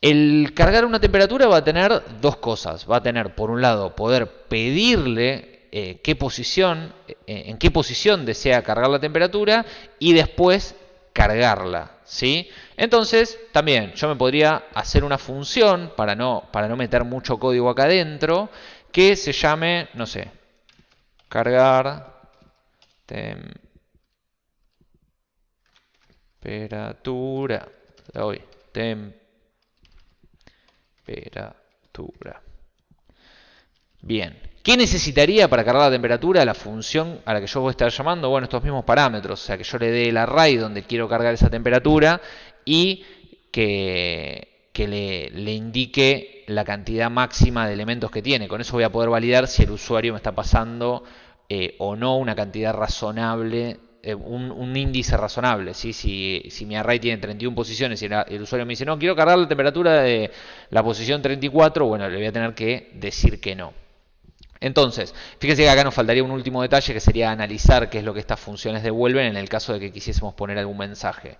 El cargar una temperatura va a tener dos cosas. Va a tener, por un lado, poder pedirle eh, qué posición, eh, en qué posición desea cargar la temperatura y después cargarla. ¿sí? Entonces, también yo me podría hacer una función para no, para no meter mucho código acá adentro que se llame, no sé, cargar temperatura. Hoy, temperatura. Bien, ¿qué necesitaría para cargar la temperatura? La función a la que yo voy a estar llamando, bueno, estos mismos parámetros, o sea, que yo le dé el array donde quiero cargar esa temperatura y que, que le, le, indique la cantidad máxima de elementos que tiene. Con eso voy a poder validar si el usuario me está pasando eh, o no una cantidad razonable eh, un, índice razonable. ¿sí? Si, si, mi array tiene 31 posiciones y el, usuario me dice, no, quiero cargar la temperatura de la posición 34, bueno, le voy a tener que decir que no. Entonces, fíjense que acá nos faltaría un último detalle que sería analizar qué es lo que estas funciones devuelven en el caso de que quisiésemos poner algún mensaje.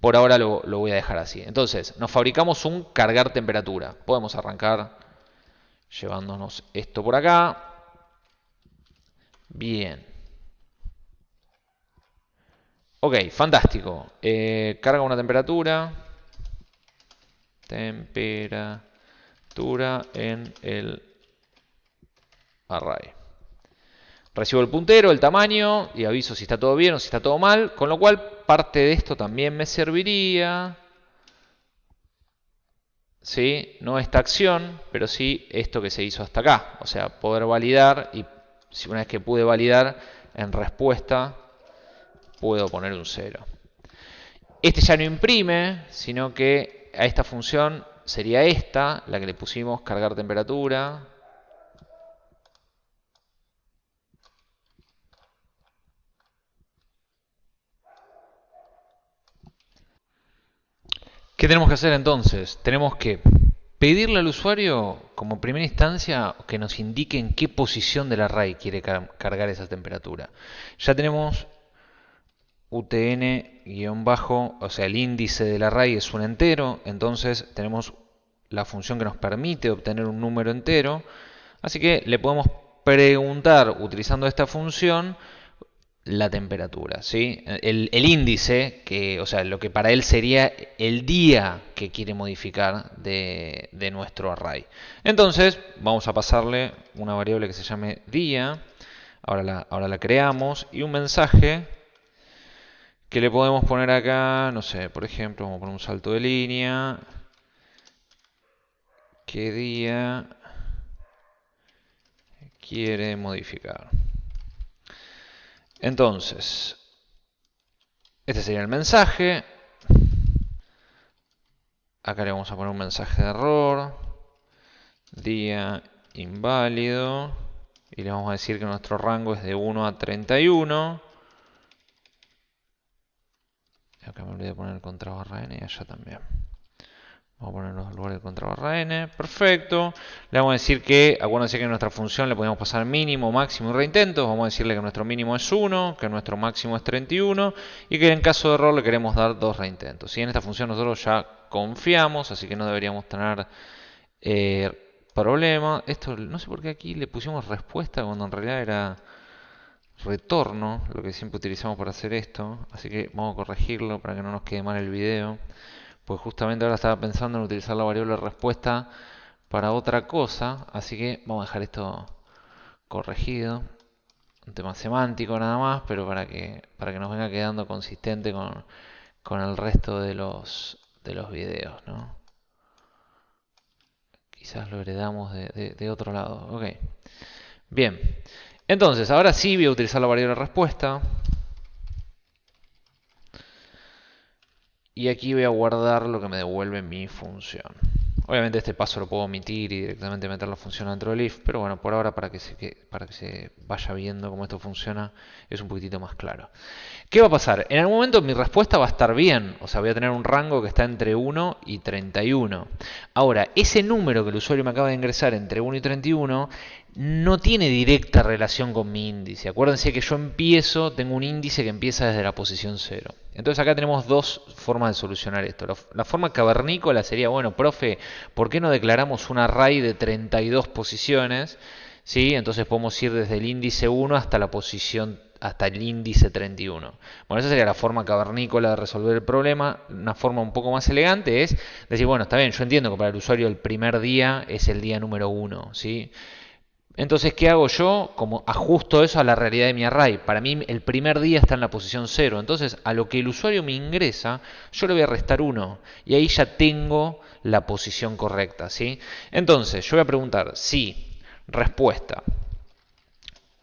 Por ahora lo, lo voy a dejar así. Entonces, nos fabricamos un cargar temperatura. Podemos arrancar llevándonos esto por acá. Bien. Ok, fantástico. Eh, carga una temperatura. Temperatura en el array. Recibo el puntero, el tamaño y aviso si está todo bien o si está todo mal. Con lo cual parte de esto también me serviría. ¿Sí? No esta acción, pero sí esto que se hizo hasta acá. O sea, poder validar y una vez que pude validar en respuesta puedo poner un 0. Este ya no imprime, sino que a esta función sería esta, la que le pusimos cargar temperatura. ¿Qué tenemos que hacer entonces? Tenemos que pedirle al usuario, como primera instancia, que nos indique en qué posición del array quiere cargar esa temperatura. Ya tenemos UTN-bajo, o sea, el índice del array es un entero, entonces tenemos la función que nos permite obtener un número entero, así que le podemos preguntar, utilizando esta función, la temperatura, ¿sí? El, índice, que, o sea, lo que para él sería el día que quiere modificar de, de nuestro array. Entonces, vamos a pasarle una variable que se llame día, ahora la, ahora la creamos, y un mensaje que le podemos poner acá, no sé, por ejemplo, vamos a poner un salto de línea. ¿Qué día quiere modificar? Entonces, este sería el mensaje. Acá le vamos a poner un mensaje de error. Día inválido. Y le vamos a decir que nuestro rango es de 1 a 31. Acá me olvidé de poner el contra barra n y allá también. Vamos a poner los lugares de contra barra n. Perfecto. Le vamos a decir que, acuérdense que en nuestra función le podemos pasar mínimo, máximo y reintentos. Vamos a decirle que nuestro mínimo es 1, que nuestro máximo es 31 y que en caso de error le queremos dar dos reintentos. Y en esta función nosotros ya confiamos, así que no deberíamos tener Eh, problema, esto no sé por qué aquí le pusimos respuesta cuando en realidad era retorno, lo que siempre utilizamos para hacer esto. Así que vamos a corregirlo para que no nos quede mal el video. Pues justamente ahora estaba pensando en utilizar la variable respuesta para otra cosa. Así que vamos a dejar esto corregido. Un tema semántico nada más, pero para que, para que nos venga quedando consistente con, con el resto de los, de los videos, ¿no? Quizás lo heredamos de, de, otro lado. Ok. Bien. Entonces, ahora sí voy a utilizar la variable respuesta. Y aquí voy a guardar lo que me devuelve mi función. Obviamente este paso lo puedo omitir y directamente meter la función dentro del if, pero bueno, por ahora para que, se, para que se vaya viendo cómo esto funciona es un poquitito más claro. ¿Qué va a pasar? En algún momento mi respuesta va a estar bien, o sea, voy a tener un rango que está entre 1 y 31. Ahora, ese número que el usuario me acaba de ingresar entre 1 y 31 no tiene directa relación con mi índice. Acuérdense que yo empiezo, tengo un índice que empieza desde la posición 0. Entonces acá tenemos dos formas de solucionar esto. La forma cavernícola sería, bueno, profe, ¿por qué no declaramos un array de 32 posiciones? ¿Sí? Entonces podemos ir desde el índice 1 hasta la posición hasta el índice 31. Bueno, esa sería la forma cavernícola de resolver el problema. Una forma un poco más elegante es decir, bueno, está bien, yo entiendo que para el usuario el primer día es el día número 1, ¿sí? Entonces, ¿qué hago yo? Como ajusto eso a la realidad de mi array. Para mí el primer día está en la posición 0. Entonces, a lo que el usuario me ingresa, yo le voy a restar 1. Y ahí ya tengo la posición correcta. ¿sí? Entonces, yo voy a preguntar si respuesta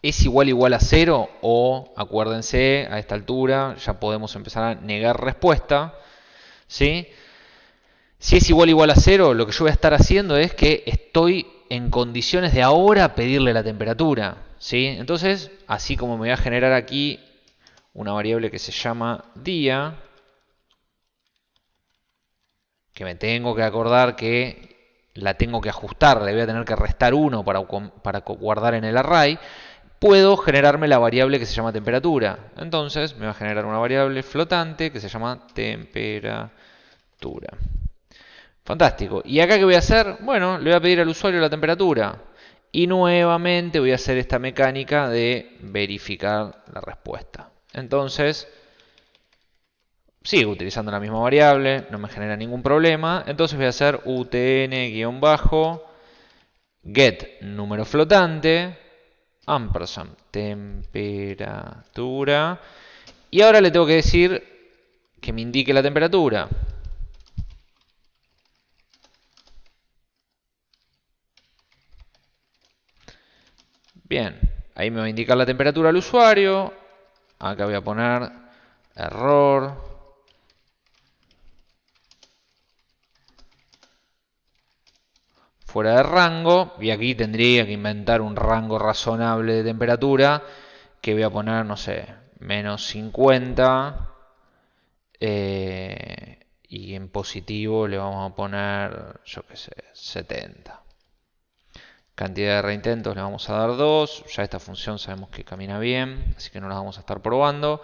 es igual igual a 0 o, acuérdense, a esta altura ya podemos empezar a negar respuesta. ¿sí? Si es igual igual a 0, lo que yo voy a estar haciendo es que estoy en condiciones de ahora pedirle la temperatura. ¿sí? Entonces, así como me voy a generar aquí una variable que se llama día, que me tengo que acordar que la tengo que ajustar, le voy a tener que restar 1 para, para guardar en el array, puedo generarme la variable que se llama temperatura. Entonces me va a generar una variable flotante que se llama temperatura. Fantástico. ¿Y acá qué voy a hacer? Bueno, le voy a pedir al usuario la temperatura. Y nuevamente voy a hacer esta mecánica de verificar la respuesta. Entonces, sigo utilizando la misma variable, no me genera ningún problema. Entonces voy a hacer utn-get número flotante, ampersand temperatura. Y ahora le tengo que decir que me indique la temperatura. Bien, ahí me va a indicar la temperatura al usuario. Acá voy a poner error. Fuera de rango. Y aquí tendría que inventar un rango razonable de temperatura. Que voy a poner, no sé, menos 50. Eh, y en positivo le vamos a poner, yo qué sé, 70. Cantidad de reintentos le vamos a dar 2. Ya esta función sabemos que camina bien, así que no la vamos a estar probando.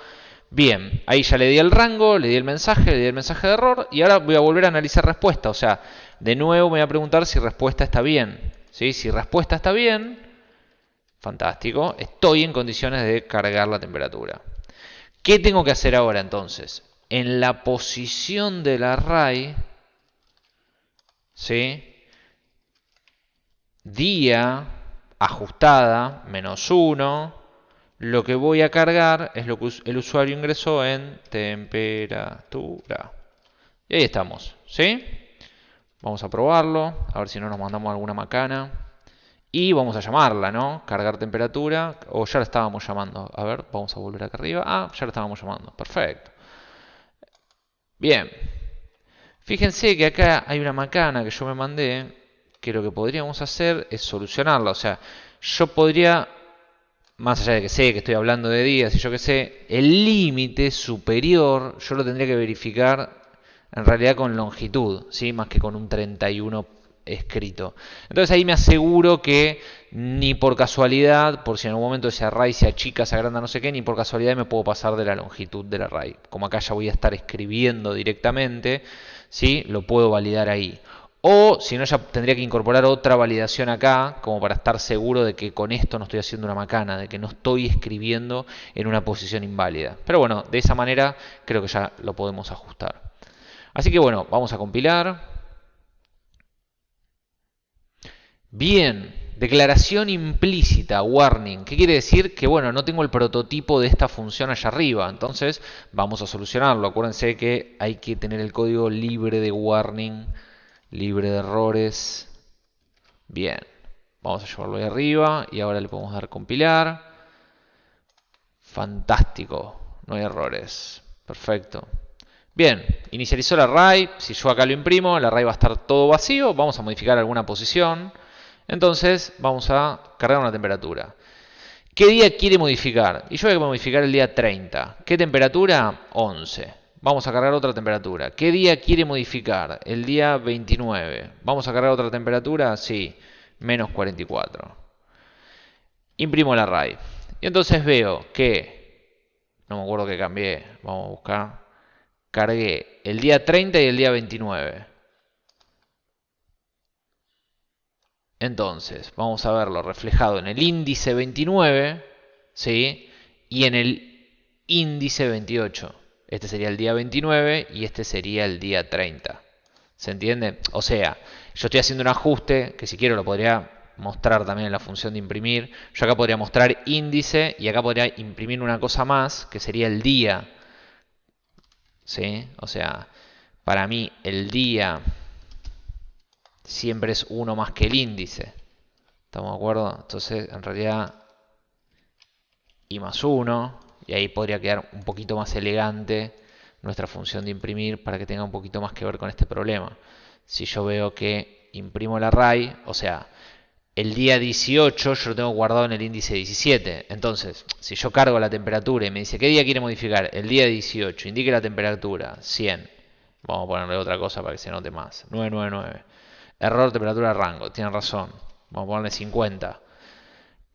Bien, ahí ya le di el rango, le di el mensaje, le di el mensaje de error y ahora voy a volver a analizar respuesta. O sea, de nuevo me voy a preguntar si respuesta está bien. ¿Sí? Si respuesta está bien, fantástico, estoy en condiciones de cargar la temperatura. ¿Qué tengo que hacer ahora entonces? En la posición del array, ¿sí? Día ajustada menos 1, lo que voy a cargar es lo que el usuario ingresó en temperatura. Y ahí estamos, ¿sí? Vamos a probarlo, a ver si no nos mandamos alguna macana. Y vamos a llamarla, ¿no? Cargar temperatura, o ya la estábamos llamando. A ver, vamos a volver acá arriba. Ah, ya la estábamos llamando, perfecto. Bien. Fíjense que acá hay una macana que yo me mandé, que lo que podríamos hacer es solucionarla. O sea, yo podría, más allá de que sé que estoy hablando de días y yo que sé, el límite superior yo lo tendría que verificar en realidad con longitud, ¿sí? más que con un 31 escrito. Entonces ahí me aseguro que ni por casualidad, por si en algún momento ese array se achica, se agranda, no sé qué, ni por casualidad me puedo pasar de la longitud del array. Como acá ya voy a estar escribiendo directamente, ¿sí? lo puedo validar ahí. O si no, ya tendría que incorporar otra validación acá, como para estar seguro de que con esto no estoy haciendo una macana, de que no estoy escribiendo en una posición inválida. Pero bueno, de esa manera creo que ya lo podemos ajustar. Así que bueno, vamos a compilar. Bien, declaración implícita, warning. ¿Qué quiere decir? Que bueno, no tengo el prototipo de esta función allá arriba. Entonces vamos a solucionarlo. Acuérdense que hay que tener el código libre de warning libre de errores. Bien, vamos a llevarlo ahí arriba y ahora le podemos dar compilar. Fantástico, no hay errores. Perfecto. Bien, inicializó el array. Si yo acá lo imprimo, el array va a estar todo vacío. Vamos a modificar alguna posición. Entonces vamos a cargar una temperatura. ¿Qué día quiere modificar? Y yo voy a modificar el día 30. ¿Qué temperatura? 11. Vamos a cargar otra temperatura. ¿Qué día quiere modificar? El día 29. ¿Vamos a cargar otra temperatura? Sí, menos 44. Imprimo el array. Y entonces veo que, no me acuerdo que cambié, vamos a buscar, cargué el día 30 y el día 29. Entonces, vamos a verlo reflejado en el índice 29, ¿sí? Y en el índice 28. Este sería el día 29 y este sería el día 30. ¿Se entiende? O sea, yo estoy haciendo un ajuste que si quiero lo podría mostrar también en la función de imprimir. Yo acá podría mostrar índice y acá podría imprimir una cosa más que sería el día. ¿Sí? O sea, para mí el día siempre es uno más que el índice. ¿Estamos de acuerdo? Entonces, en realidad, y más 1 y ahí podría quedar un poquito más elegante nuestra función de imprimir para que tenga un poquito más que ver con este problema. Si yo veo que imprimo el array, o sea, el día 18 yo lo tengo guardado en el índice 17. Entonces, si yo cargo la temperatura y me dice, ¿qué día quiere modificar? El día 18, indique la temperatura, 100. Vamos a ponerle otra cosa para que se note más. 999. Error temperatura rango, tiene razón. Vamos a ponerle 50.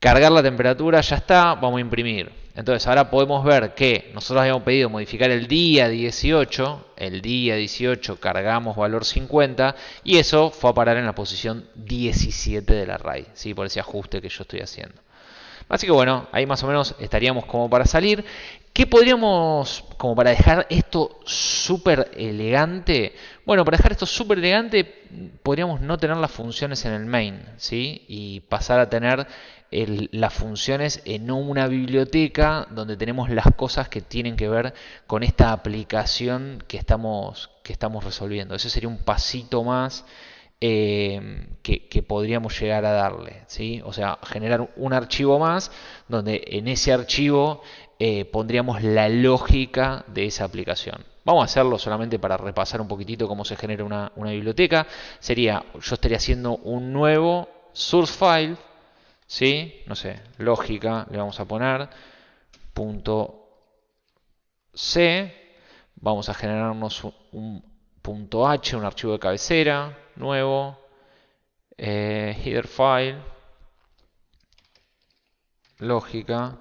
Cargar la temperatura, ya está, vamos a imprimir. Entonces ahora podemos ver que nosotros habíamos pedido modificar el día 18, el día 18 cargamos valor 50 y eso fue a parar en la posición 17 del array, ¿sí? por ese ajuste que yo estoy haciendo. Así que bueno, ahí más o menos estaríamos como para salir. ¿Qué podríamos, como para dejar esto súper elegante? Bueno, para dejar esto súper elegante, podríamos no tener las funciones en el main, ¿sí? Y pasar a tener las funciones en una biblioteca donde tenemos las cosas que tienen que ver con esta aplicación que estamos, que estamos resolviendo. Ese sería un pasito más eh, que, podríamos llegar a darle. ¿sí? O sea, generar un archivo más donde en ese archivo eh, pondríamos la lógica de esa aplicación. Vamos a hacerlo solamente para repasar un poquitito cómo se genera una, una biblioteca. Sería, yo estaría haciendo un nuevo source file ¿Sí? No sé, lógica, le vamos a poner punto C. Vamos a generarnos un, punto H, un archivo de cabecera nuevo. Eh, header file. Lógica.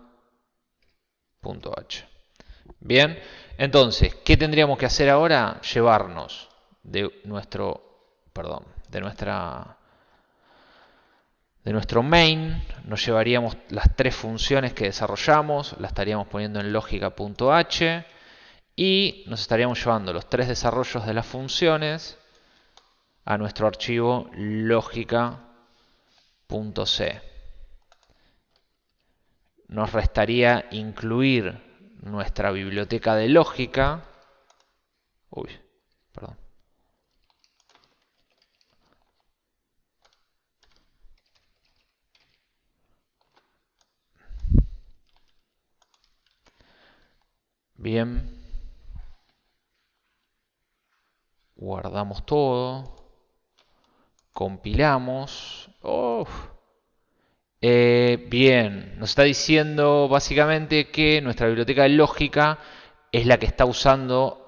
Punto H. Bien, entonces, ¿qué tendríamos que hacer ahora? Llevarnos de nuestro, perdón, de nuestra de nuestro main nos llevaríamos las tres funciones que desarrollamos, las estaríamos poniendo en lógica.h y nos estaríamos llevando los tres desarrollos de las funciones a nuestro archivo lógica.c. Nos restaría incluir nuestra biblioteca de lógica. Uy, perdón. Bien. Guardamos todo. Compilamos. Eh, bien, nos está diciendo básicamente que nuestra biblioteca de lógica es la que está usando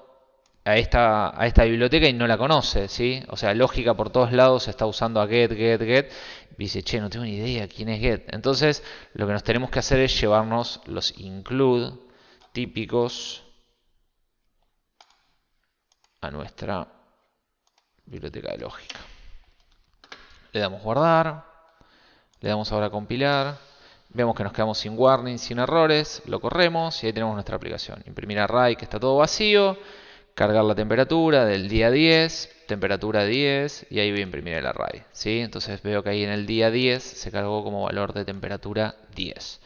a esta, a esta biblioteca y no la conoce, ¿sí? O sea, lógica por todos lados está usando a get, get, get. Dice, che, no tengo ni idea quién es get. Entonces, lo que nos tenemos que hacer es llevarnos los include típicos a nuestra biblioteca de lógica. Le damos guardar, le damos ahora compilar, vemos que nos quedamos sin warning, sin errores, lo corremos y ahí tenemos nuestra aplicación. Imprimir array que está todo vacío, cargar la temperatura del día 10, temperatura 10 y ahí voy a imprimir el array. ¿sí? Entonces veo que ahí en el día 10 se cargó como valor de temperatura 10.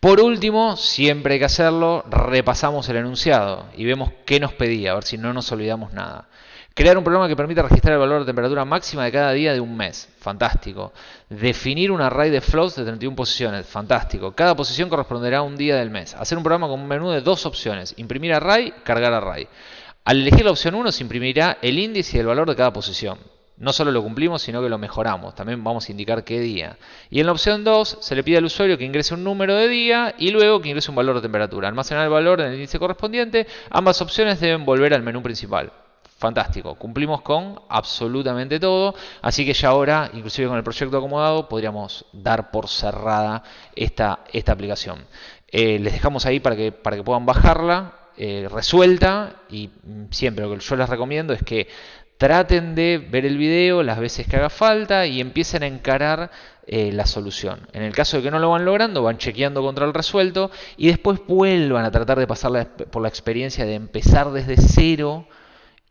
Por último, siempre hay que hacerlo, repasamos el enunciado y vemos qué nos pedía, a ver si no nos olvidamos nada. Crear un programa que permita registrar el valor de temperatura máxima de cada día de un mes. Fantástico. Definir un array de floats de 31 posiciones. Fantástico. Cada posición corresponderá a un día del mes. Hacer un programa con un menú de dos opciones. Imprimir array, cargar array. Al elegir la opción 1 se imprimirá el índice y el valor de cada posición. No solo lo cumplimos, sino que lo mejoramos. También vamos a indicar qué día. Y en la opción 2 se le pide al usuario que ingrese un número de día y luego que ingrese un valor de temperatura. Almacenar el valor en el índice correspondiente. Ambas opciones deben volver al menú principal. Fantástico, cumplimos con absolutamente todo, así que ya ahora, inclusive con el proyecto acomodado, podríamos dar por cerrada esta, esta aplicación. Eh, les dejamos ahí para que, para que puedan bajarla, eh, resuelta y mm, siempre lo que yo les recomiendo es que traten de ver el video las veces que haga falta y empiecen a encarar eh, la solución. En el caso de que no lo van logrando, van chequeando contra el resuelto y después vuelvan a tratar de pasar por la experiencia de empezar desde cero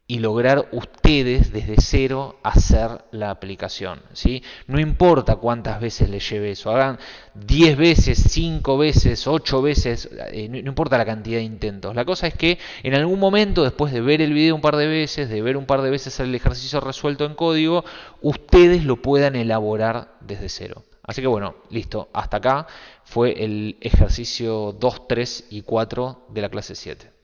y lograr ustedes desde cero hacer la aplicación. ¿sí? No importa cuántas veces les lleve eso, hagan 10 veces, 5 veces, 8 veces, eh, no, importa la cantidad de intentos. La cosa es que en algún momento, después de ver el video un par de veces, de ver un par de veces el ejercicio resuelto en código, ustedes lo puedan elaborar desde cero. Así que bueno, listo, hasta acá fue el ejercicio 2, 3 y 4 de la clase 7.